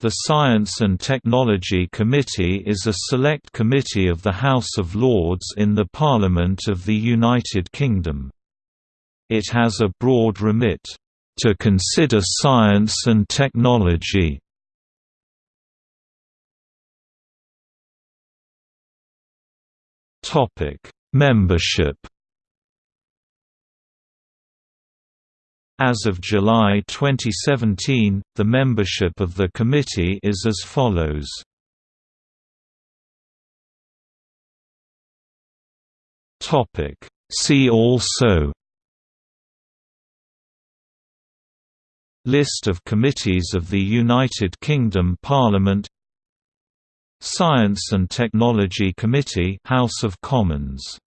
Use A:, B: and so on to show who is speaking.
A: The Science and Technology Committee is a select committee of the House of Lords in the Parliament of the United Kingdom. It has a broad remit, "...to consider science and technology." Membership As of July 2017, the membership of the committee is as follows. See also List of committees of the United Kingdom Parliament Science and Technology Committee House of Commons